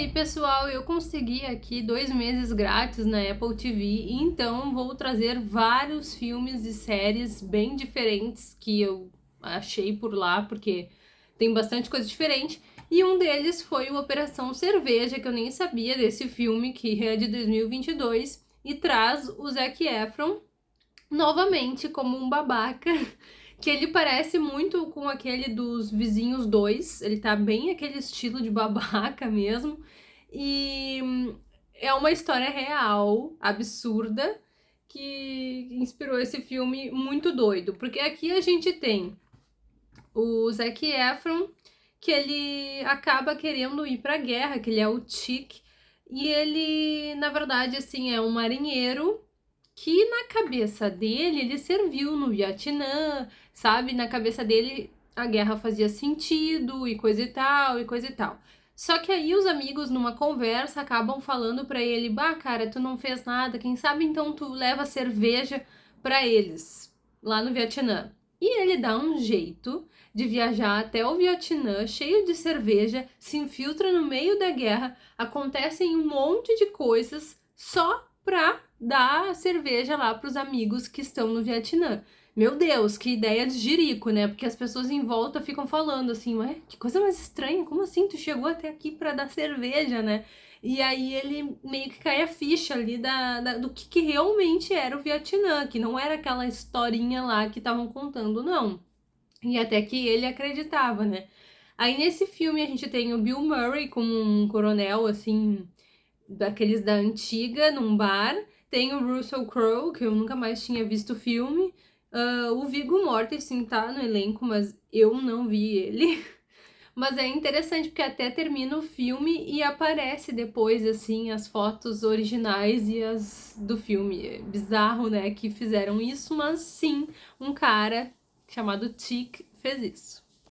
E aí pessoal, eu consegui aqui dois meses grátis na Apple TV, então vou trazer vários filmes e séries bem diferentes que eu achei por lá, porque tem bastante coisa diferente. E um deles foi o Operação Cerveja, que eu nem sabia desse filme, que é de 2022, e traz o Zac Efron novamente como um babaca que ele parece muito com aquele dos Vizinhos 2, ele tá bem aquele estilo de babaca mesmo, e é uma história real, absurda, que inspirou esse filme muito doido, porque aqui a gente tem o Zac Efron, que ele acaba querendo ir pra guerra, que ele é o Chick, e ele, na verdade, assim, é um marinheiro que na cabeça dele ele serviu no Vietnã, sabe? Na cabeça dele a guerra fazia sentido e coisa e tal, e coisa e tal. Só que aí os amigos numa conversa acabam falando para ele: "Bah, cara, tu não fez nada, quem sabe então tu leva cerveja para eles lá no Vietnã". E ele dá um jeito de viajar até o Vietnã cheio de cerveja, se infiltra no meio da guerra, acontecem um monte de coisas só pra dar cerveja lá pros amigos que estão no Vietnã. Meu Deus, que ideia de jirico, né? Porque as pessoas em volta ficam falando assim, ué, que coisa mais estranha, como assim tu chegou até aqui pra dar cerveja, né? E aí ele meio que cai a ficha ali da, da do que, que realmente era o Vietnã, que não era aquela historinha lá que estavam contando, não. E até que ele acreditava, né? Aí nesse filme a gente tem o Bill Murray como um coronel, assim, daqueles da antiga, num bar. Tem o Russell Crowe, que eu nunca mais tinha visto o filme. Uh, o Viggo Mortensen tá no elenco, mas eu não vi ele. Mas é interessante porque até termina o filme e aparece depois, assim, as fotos originais e as do filme. É bizarro, né, que fizeram isso, mas sim, um cara chamado Tick fez isso.